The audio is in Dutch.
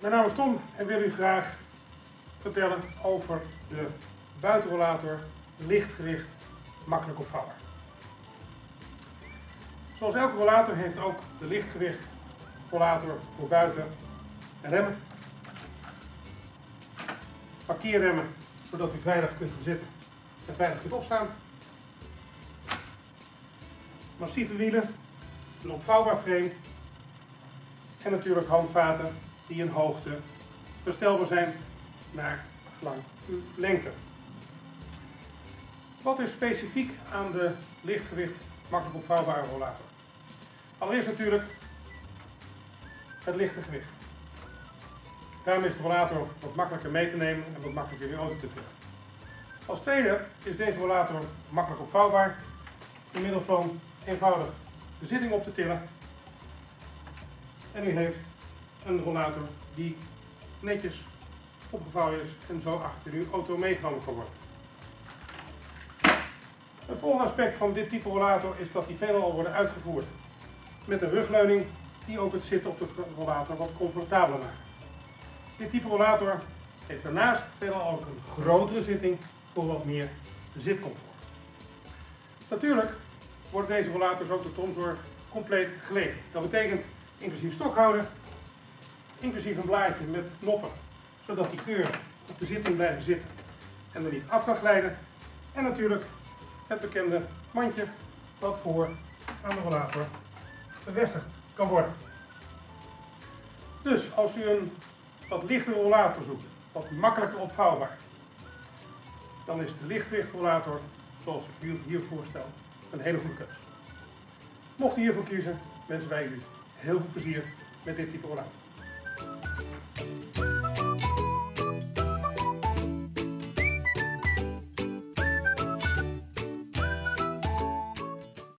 Mijn naam is Tom en wil u graag vertellen over de buitenrollator lichtgewicht makkelijk opvouwbaar. Zoals elke rollator heeft ook de lichtgewicht rollator voor buiten remmen. Parkeerremmen zodat u veilig kunt zitten en veilig kunt opstaan. Massieve wielen, een opvouwbaar frame en natuurlijk handvaten die in hoogte verstelbaar zijn naar lang lengte. Wat is specifiek aan de lichtgewicht makkelijk opvouwbare rollator? Allereerst natuurlijk het lichte gewicht. Daarom is de rollator wat makkelijker mee te nemen en wat makkelijker in de auto te tillen. Als tweede is deze rollator makkelijk opvouwbaar door middel van eenvoudig de zitting op te tillen. En u heeft een rollator die netjes opgevouwen is en zo achter uw auto meegenomen kan worden. Het volgende aspect van dit type rollator is dat die veelal worden uitgevoerd met een rugleuning die ook het zitten op de rollator wat comfortabeler maakt. Dit type rollator heeft daarnaast veelal ook een grotere zitting voor wat meer zitcomfort. Natuurlijk worden deze rollators ook door Tomzorg compleet geleverd. Dat betekent inclusief stokhouder, inclusief een blaadje met noppen, zodat die keur op de zitting blijven zitten en er niet af kan glijden. En natuurlijk het bekende mandje wat voor aan de rollator bevestigd kan worden. Dus als u een wat lichtere rollator zoekt, wat makkelijker opvouwbaar, dan is de lichtgewichtrollator, zoals ik u hier voorstel, een hele goede keus. Mocht u hiervoor kiezen, wensen wij u heel veel plezier met dit type rollator. Bye.